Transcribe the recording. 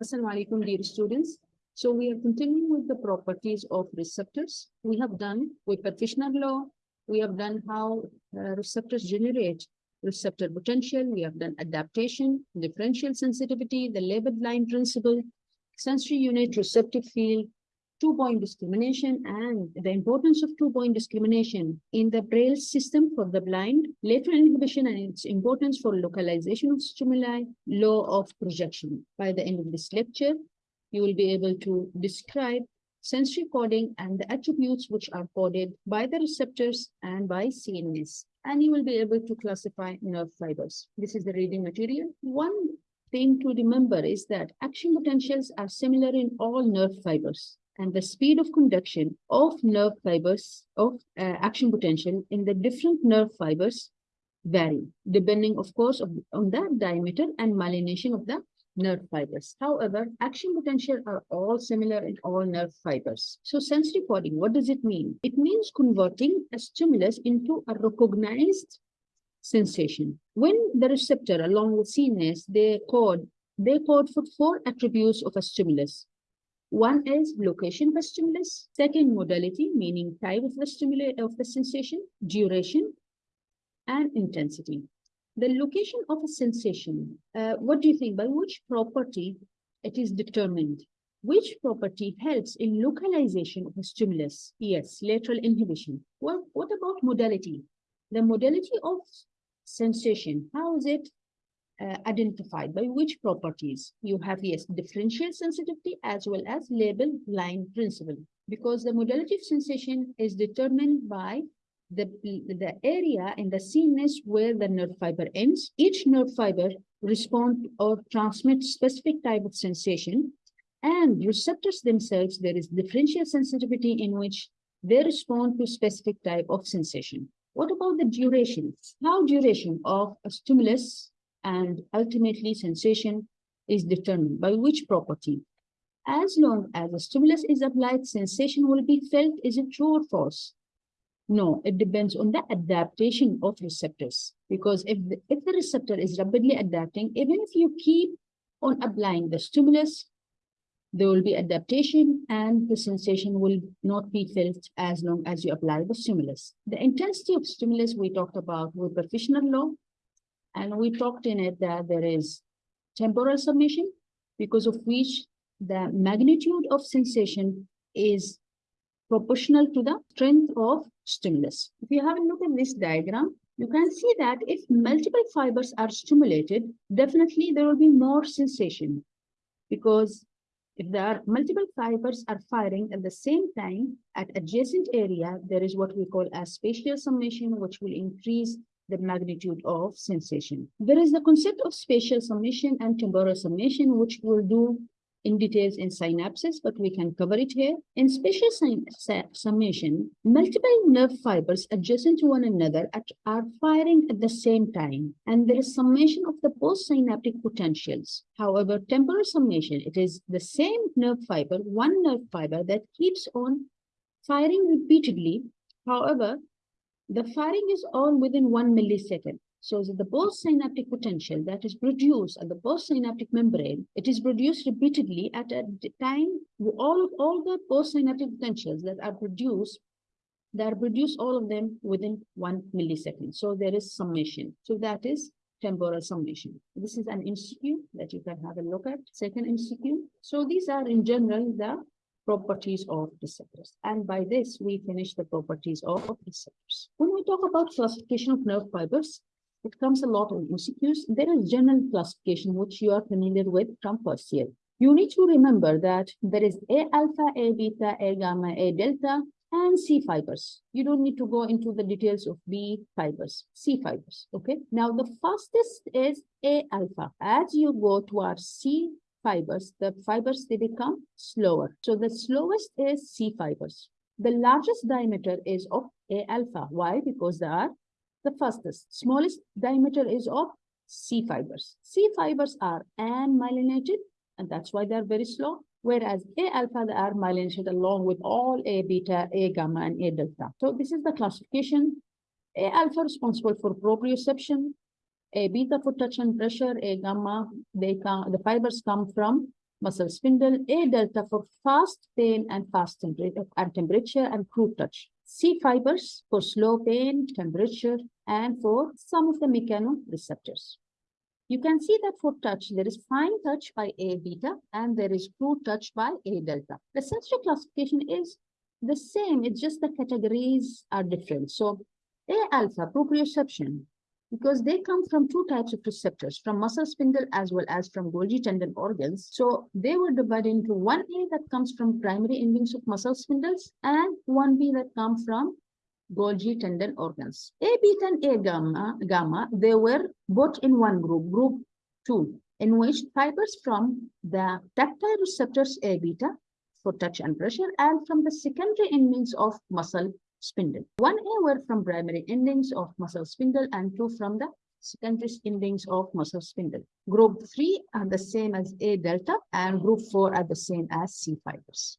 Assalamu alaikum, dear students. So we are continuing with the properties of receptors. We have done with partitioner law. We have done how uh, receptors generate receptor potential. We have done adaptation, differential sensitivity, the labeled line principle, sensory unit receptive field, two-point discrimination and the importance of two-point discrimination in the Braille system for the blind, lateral inhibition and its importance for localization of stimuli, law of projection. By the end of this lecture, you will be able to describe sensory coding and the attributes which are coded by the receptors and by CNS. And you will be able to classify nerve fibers. This is the reading material. One thing to remember is that action potentials are similar in all nerve fibers and the speed of conduction of nerve fibers of uh, action potential in the different nerve fibers vary, depending, of course, of, on the diameter and myelination of the nerve fibers. However, action potential are all similar in all nerve fibers. So sensory coding, what does it mean? It means converting a stimulus into a recognized sensation. When the receptor along with CNS, they code, they code for four attributes of a stimulus. One is location of stimulus, second modality, meaning type of the stimulus of the sensation, duration, and intensity. The location of a sensation, uh, what do you think? By which property it is determined? Which property helps in localization of a stimulus? Yes, lateral inhibition. Well, what about modality? The modality of sensation, how is it uh, identified by which properties? You have yes differential sensitivity as well as label line principle. Because the modality of sensation is determined by the the area in the CNS where the nerve fiber ends. Each nerve fiber respond or transmit specific type of sensation. And receptors themselves there is differential sensitivity in which they respond to specific type of sensation. What about the duration? How duration of a stimulus and ultimately sensation is determined by which property. As long as a stimulus is applied, sensation will be felt. Is it true or false? No, it depends on the adaptation of receptors. Because if the, if the receptor is rapidly adapting, even if you keep on applying the stimulus, there will be adaptation and the sensation will not be felt as long as you apply the stimulus. The intensity of stimulus we talked about with Fechner law and we talked in it that there is temporal summation, because of which the magnitude of sensation is proportional to the strength of stimulus. If you have a look at this diagram, you can see that if multiple fibers are stimulated, definitely there will be more sensation because if there are multiple fibers are firing at the same time at adjacent area, there is what we call a spatial summation, which will increase the magnitude of sensation. There is the concept of spatial summation and temporal summation, which we'll do in details in synapses, but we can cover it here. In spatial summation, multiple nerve fibers adjacent to one another at, are firing at the same time, and there is summation of the postsynaptic potentials. However, temporal summation, it is the same nerve fiber, one nerve fiber that keeps on firing repeatedly. However, the firing is all within one millisecond. So the postsynaptic potential that is produced at the postsynaptic membrane, it is produced repeatedly at a time, all of all the postsynaptic potentials that are produced, that are produced all of them within one millisecond. So there is summation. So that is temporal summation. This is an institute that you can have a look at. Second institute. So these are in general the properties of receptors. And by this, we finish the properties of receptors. When we talk about classification of nerve fibers, it comes a lot of MCQs. There is general classification, which you are familiar with from first year. You need to remember that there is A alpha, A beta, A gamma, A delta, and C fibers. You don't need to go into the details of B fibers, C fibers, okay? Now, the fastest is A alpha. As you go towards C fibers, the fibers, they become slower. So the slowest is C fibers. The largest diameter is of A alpha. Why? Because they are the fastest. Smallest diameter is of C fibers. C fibers are myelinated, and that's why they're very slow. Whereas A alpha, they are myelinated along with all A beta, A gamma, and A delta. So this is the classification. A alpha responsible for proprioception, a beta for touch and pressure, a gamma, they come, the fibers come from muscle spindle, A delta for fast pain and fast temperature and temperature and crude touch. C fibers for slow pain, temperature, and for some of the mechanoreceptors. You can see that for touch, there is fine touch by A beta and there is crude touch by A delta. The sensory classification is the same, it's just the categories are different. So A alpha, proprioception, because they come from two types of receptors, from muscle spindle as well as from Golgi tendon organs. So they were divided into one A that comes from primary endings of muscle spindles and one B that come from Golgi tendon organs. A beta and A gamma, gamma, they were both in one group, group two, in which fibers from the tactile receptors A beta for touch and pressure and from the secondary endings of muscle spindle. One A were from primary endings of muscle spindle and two from the secondary endings of muscle spindle. Group three are the same as A delta and group four are the same as C fibers.